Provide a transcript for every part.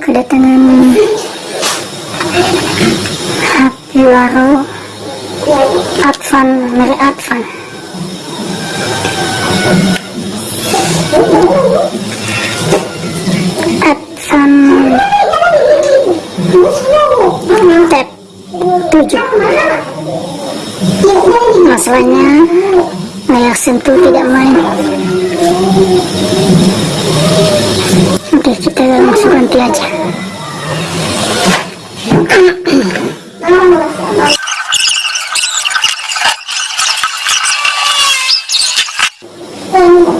kedatangan HP baru Advan dari Advan. Advan Tab 7 masalahnya layar sentuh tidak main. Oke kita langsung ganti aja. Oke,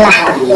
relajar.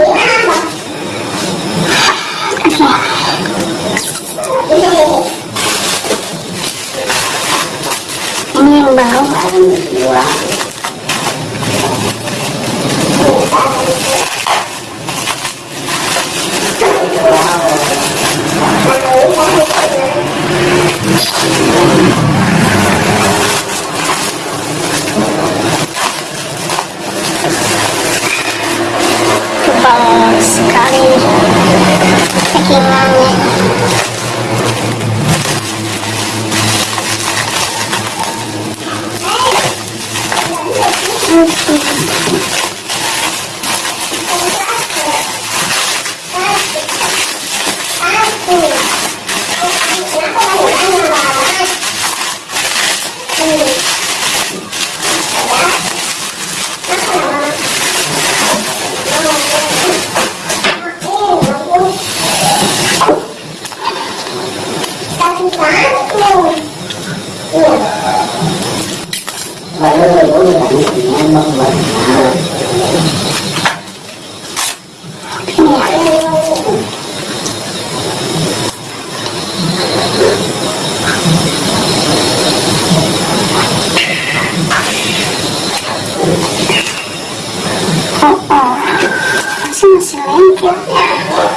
Yeah.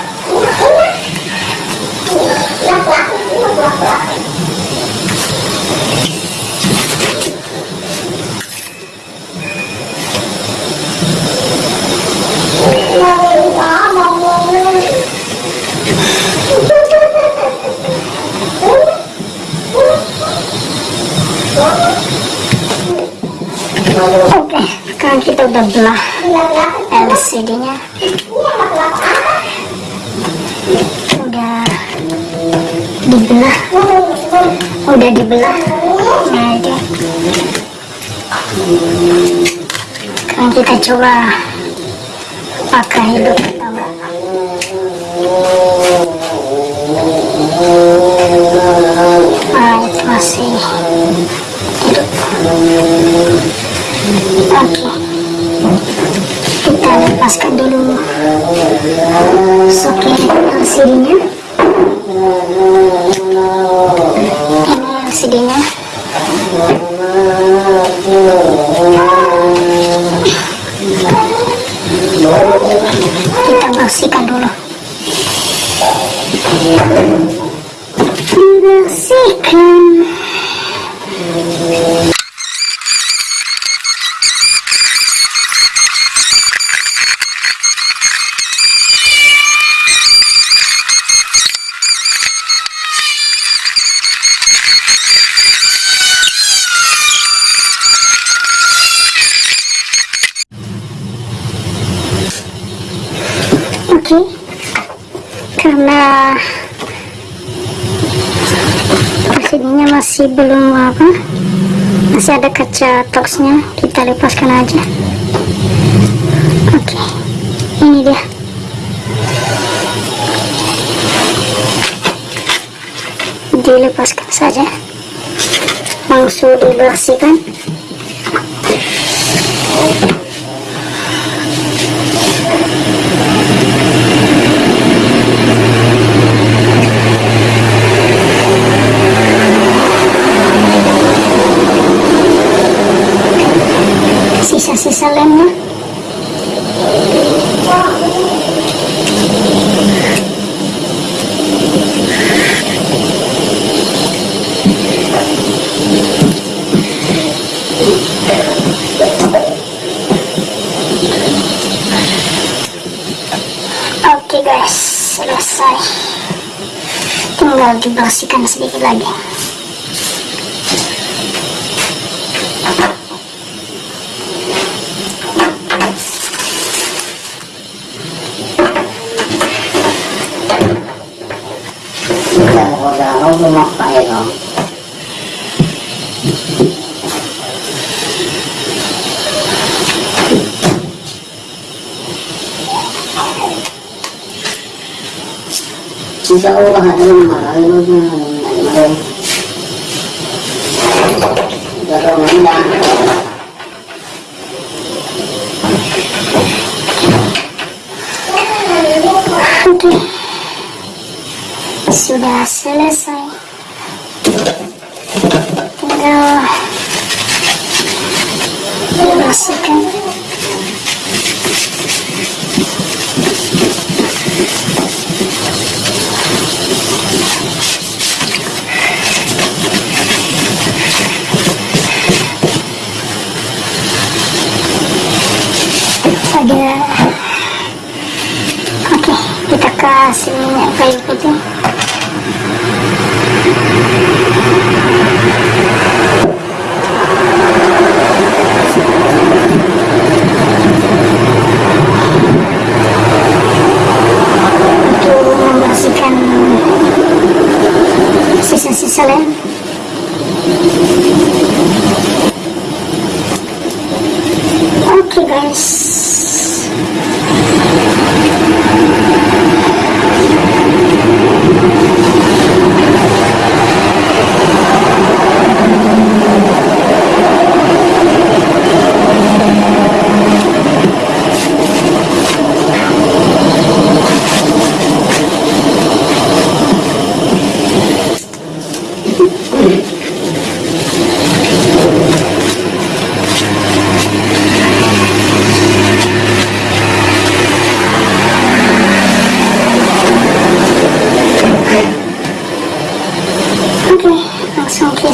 Dibelah, udah dibelah. Nah kita coba pakai hidup. Ah. Oke. Kita lepaskan dulu soket LCD-nya. Ini LCD-nya. Kita bersihkan dulu. Bersihkan. Masih belum apa, masih ada kaca toksnya, kita lepaskan aja. Oke, ini dia. Dilepaskan saja, langsung dibersihkan. Sisa-sisa lemnya? Oke guys. Selesai. Tinggal dibersihkan sedikit lagi tôi mặc tay rồi. Hãy subscribe cho kênh Ghiền Mì Gõ Để không bỏ lỡ Sudah selesai. Tinggal bersihkan. Ada Oke, kita kasih minyak kayu putih.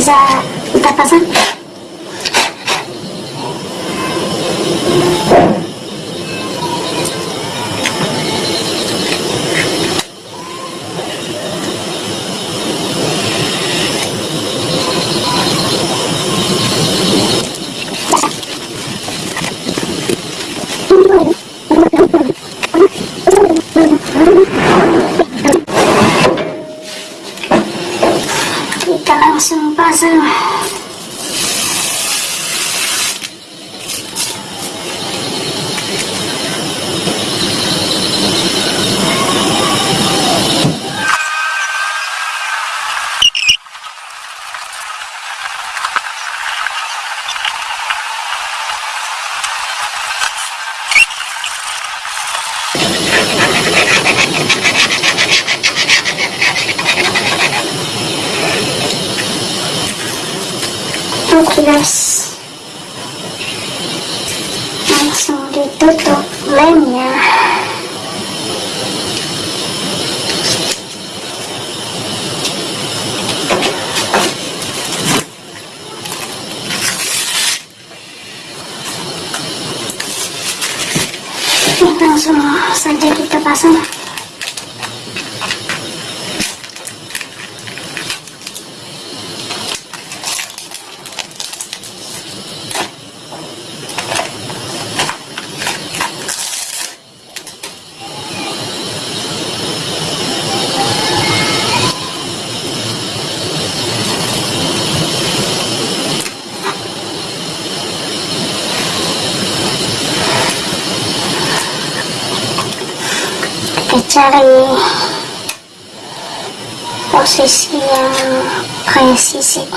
Langsung bisa kita pasang kita langsung pasang oke guys ditutup lemnya langsung saja kita pasang kita cari posisi yang presisi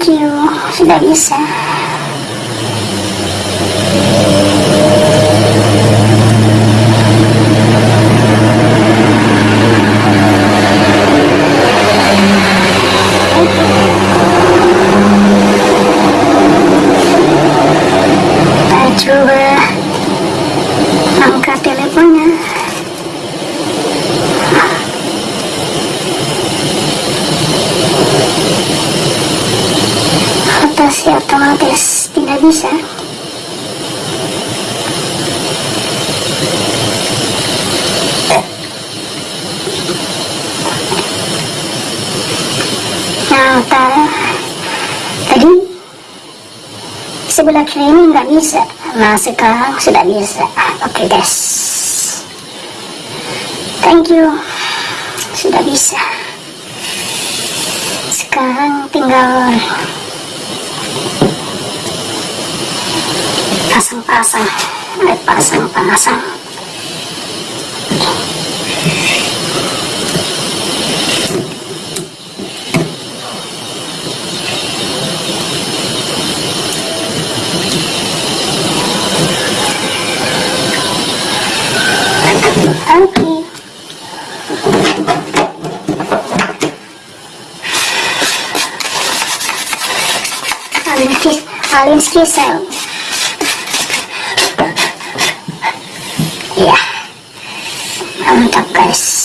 Thank you, sudah bisa. Kita coba angkat teleponnya. Rotasi otomatis tidak bisa. Nah, ta- tadi sebelah kiri ini nggak bisa. Nah, sekarang sudah bisa. Oke, guys. Thank you. Sudah bisa. Sekarang tinggal pasang-pasang. Pasang-pasang. Oke. Alinski, Alinski sel. Ya, mantap guys.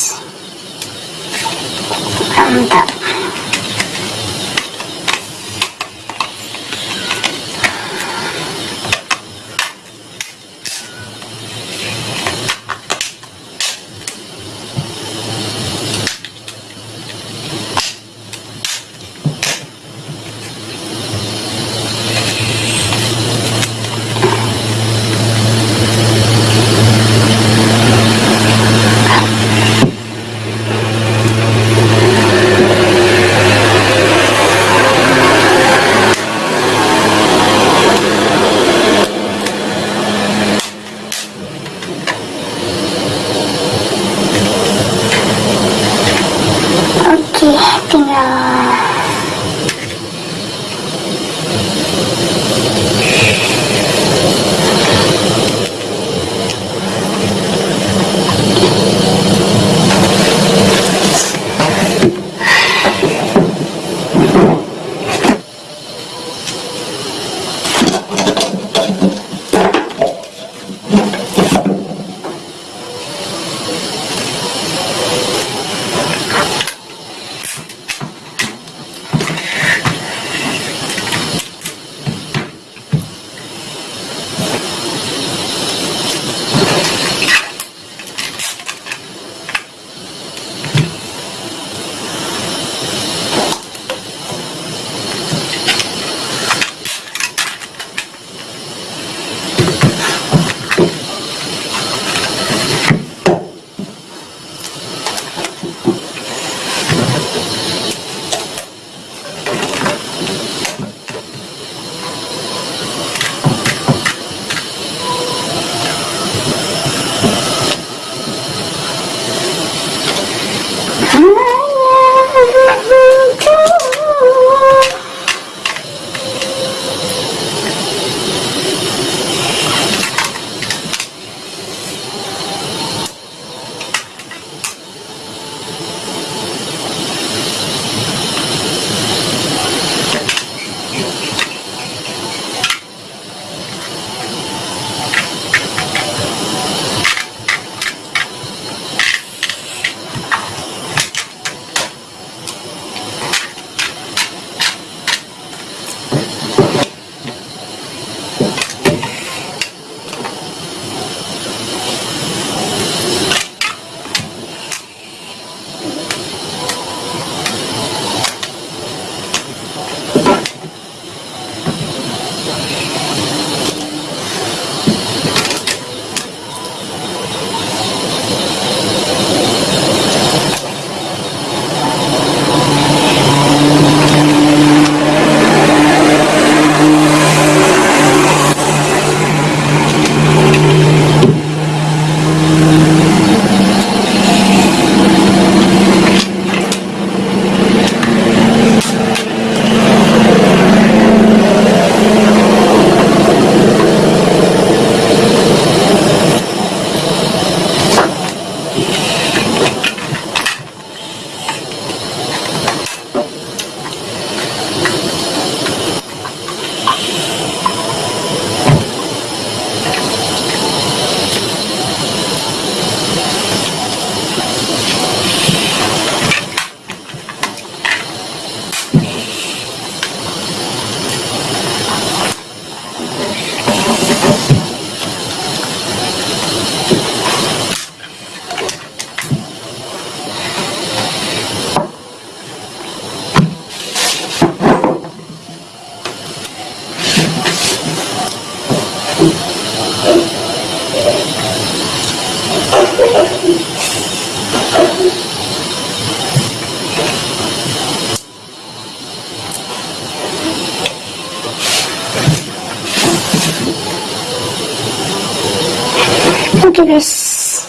Guys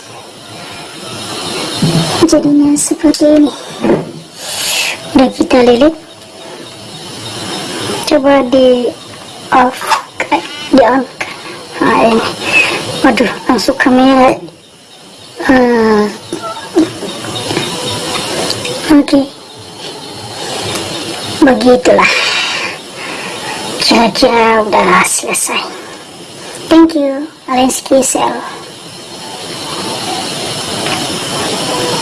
jadinya seperti ini. Udah kita lilit coba di off di on. Nah ini. Waduh langsung kamera uh, oke. Begitulah kira-kira udah selesai. Thank you Alensky Sel